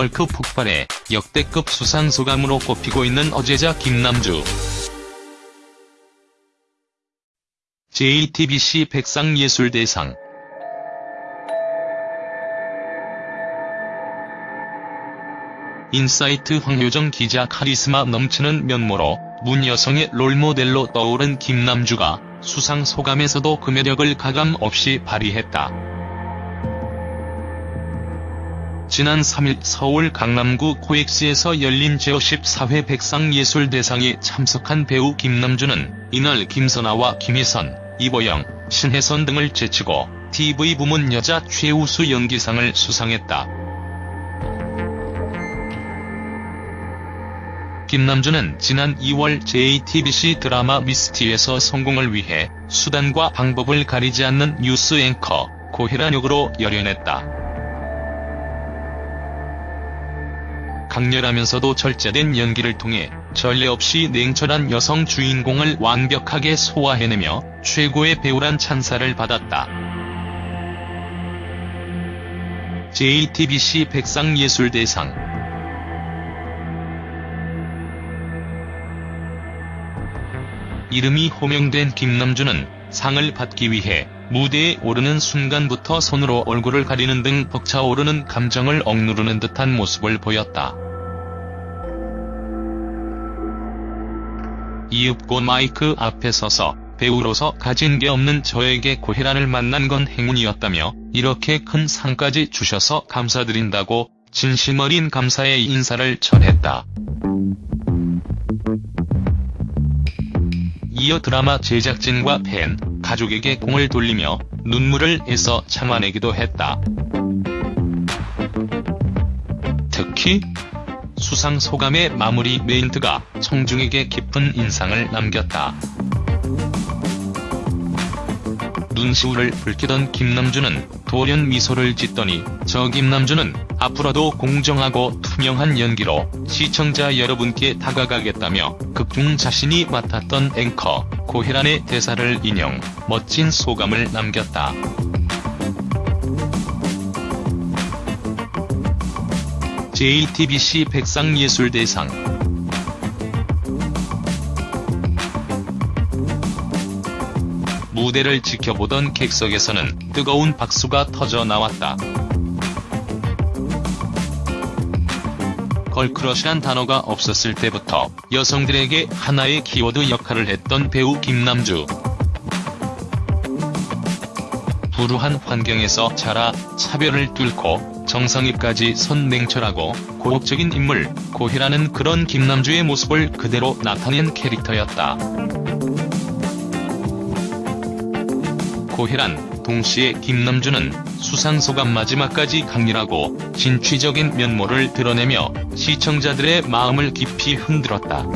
걸크 폭발에 역대급 수상소감으로 꼽히고 있는 어제자 김남주. JTBC 백상예술대상 인사이트 황효정 기자 카리스마 넘치는 면모로 뭇 여성의 롤모델로 떠오른 김남주가 수상 소감에서도 그 매력을 가감없이 발휘했다. 지난 3일 서울 강남구 코엑스에서 열린 제54회 백상예술대상에 참석한 배우 김남주는 이날 김선아와 김희선, 이보영, 신혜선 등을 제치고 TV 부문 여자 최우수 연기상을 수상했다. 김남주는 지난 2월 JTBC 드라마 미스티에서 성공을 위해 수단과 방법을 가리지 않는 뉴스 앵커 고혜란 역으로 열연했다. 강렬하면서도 절제된 연기를 통해 전례 없이 냉철한 여성 주인공을 완벽하게 소화해내며 최고의 배우란 찬사를 받았다. JTBC 백상예술대상 이름이 호명된 김남주는 상을 받기 위해 무대에 오르는 순간부터 손으로 얼굴을 가리는 등 벅차오르는 감정을 억누르는 듯한 모습을 보였다. 이윽고 마이크 앞에 서서 배우로서 가진 게 없는 저에게 고혜란을 만난 건 행운이었다며 이렇게 큰 상까지 주셔서 감사드린다고 진심 어린 감사의 인사를 전했다. 이어 드라마 제작진과 팬, 가족에게 공을 돌리며 눈물을 애써 참아내기도 했다. 특히 수상 소감의 마무리 멘트가 청중에게 깊은 인상을 남겼다. 눈시울을 붉히던 김남주는 돌연 미소를 짓더니 저 김남주는 앞으로도 공정하고 투명한 연기로 시청자 여러분께 다가가겠다며 극중 자신이 맡았던 앵커 고혜란의 대사를 인용, 멋진 소감을 남겼다. JTBC 백상예술대상 무대를 지켜보던 객석에서는 뜨거운 박수가 터져 나왔다. 걸크러쉬란 단어가 없었을 때부터 여성들에게 하나의 키워드 역할을 했던 배우 김남주. 불우한 환경에서 자라 차별을 뚫고 정상위까지 선 냉철하고 고혹적인 인물, 고희라는 그런 김남주의 모습을 그대로 나타낸 캐릭터였다. 고혜란, 동시에 김남주는 수상소감 마지막까지 강렬하고 진취적인 면모를 드러내며 시청자들의 마음을 깊이 흔들었다.